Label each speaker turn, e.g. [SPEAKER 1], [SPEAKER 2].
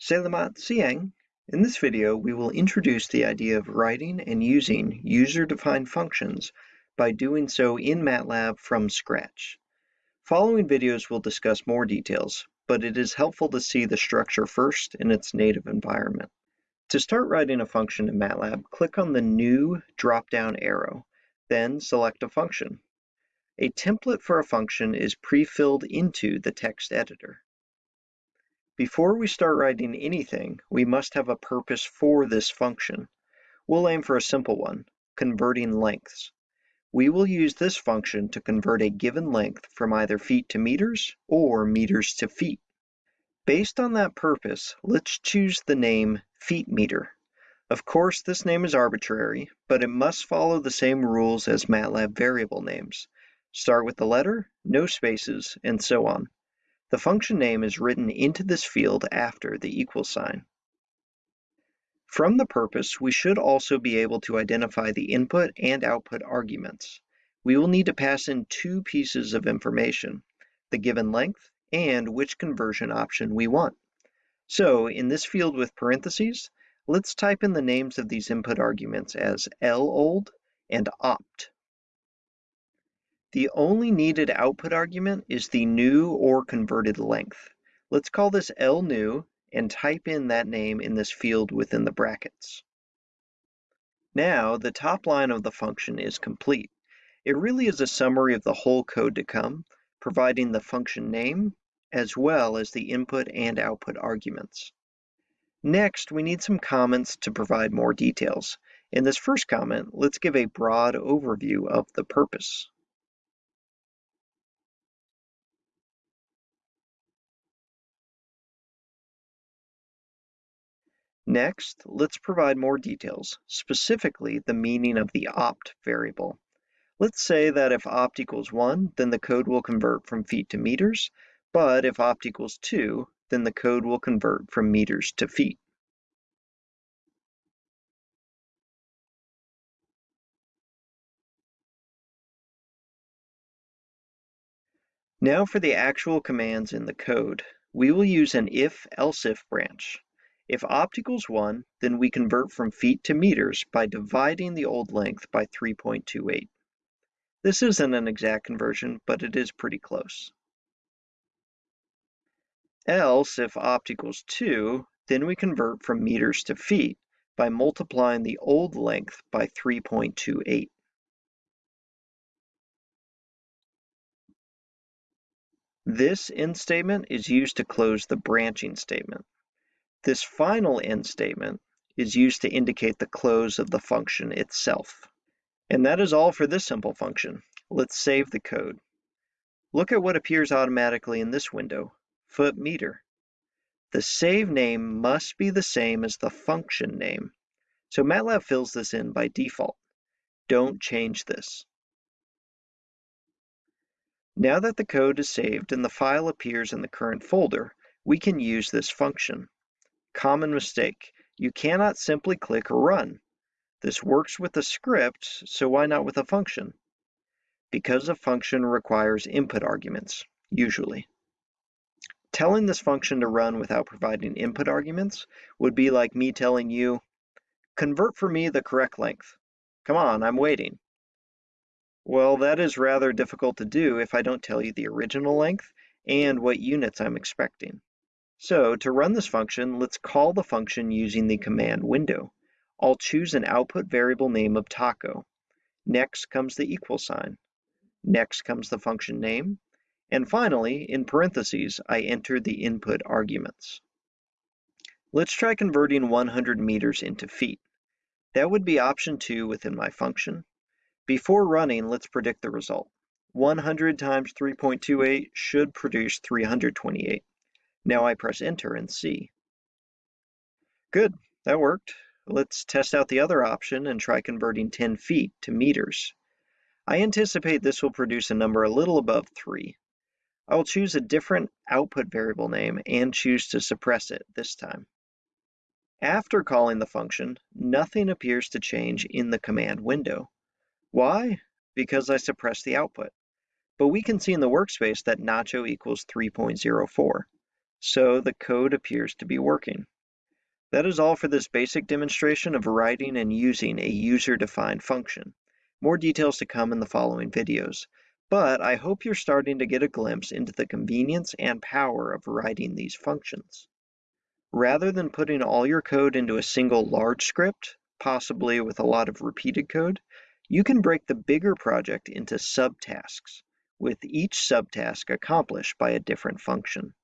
[SPEAKER 1] Selamat siang. In this video, we will introduce the idea of writing and using user-defined functions by doing so in MATLAB from scratch. Following videos will discuss more details, but it is helpful to see the structure first in its native environment. To start writing a function in MATLAB, click on the New drop-down arrow, then select a function. A template for a function is pre-filled into the text editor. Before we start writing anything, we must have a purpose for this function. We'll aim for a simple one, converting lengths. We will use this function to convert a given length from either feet to meters or meters to feet. Based on that purpose, let's choose the name feet meter. Of course, this name is arbitrary, but it must follow the same rules as MATLAB variable names. Start with the letter, no spaces, and so on. The function name is written into this field after the equal sign. From the purpose, we should also be able to identify the input and output arguments. We will need to pass in two pieces of information, the given length and which conversion option we want. So in this field with parentheses, let's type in the names of these input arguments as lold and opt. The only needed output argument is the new or converted length. Let's call this lnew and type in that name in this field within the brackets. Now, the top line of the function is complete. It really is a summary of the whole code to come, providing the function name, as well as the input and output arguments. Next, we need some comments to provide more details. In this first comment, let's give a broad overview of the purpose. Next, let's provide more details, specifically the meaning of the opt variable. Let's say that if opt equals 1, then the code will convert from feet to meters, but if opt equals 2, then the code will convert from meters to feet. Now for the actual commands in the code. We will use an if-else-if branch. If opt equals 1, then we convert from feet to meters by dividing the old length by 3.28. This isn't an exact conversion, but it is pretty close. Else, if opt equals 2, then we convert from meters to feet by multiplying the old length by 3.28. This end statement is used to close the branching statement. This final end statement is used to indicate the close of the function itself. And that is all for this simple function. Let's save the code. Look at what appears automatically in this window, foot meter. The save name must be the same as the function name. So MATLAB fills this in by default. Don't change this. Now that the code is saved and the file appears in the current folder, we can use this function. Common mistake. You cannot simply click or run. This works with a script, so why not with a function? Because a function requires input arguments, usually. Telling this function to run without providing input arguments would be like me telling you, convert for me the correct length. Come on, I'm waiting. Well, that is rather difficult to do if I don't tell you the original length and what units I'm expecting. So to run this function, let's call the function using the command window. I'll choose an output variable name of taco. Next comes the equal sign. Next comes the function name. And finally, in parentheses, I enter the input arguments. Let's try converting 100 meters into feet. That would be option 2 within my function. Before running, let's predict the result. 100 times 3.28 should produce 328. Now I press enter and see. Good, that worked. Let's test out the other option and try converting 10 feet to meters. I anticipate this will produce a number a little above 3. I will choose a different output variable name and choose to suppress it this time. After calling the function, nothing appears to change in the command window. Why? Because I suppressed the output. but we can see in the workspace that Nacho equals 3.04, so the code appears to be working. That is all for this basic demonstration of writing and using a user-defined function. More details to come in the following videos, but I hope you're starting to get a glimpse into the convenience and power of writing these functions. Rather than putting all your code into a single large script, possibly with a lot of repeated code, you can break the bigger project into subtasks, with each subtask accomplished by a different function.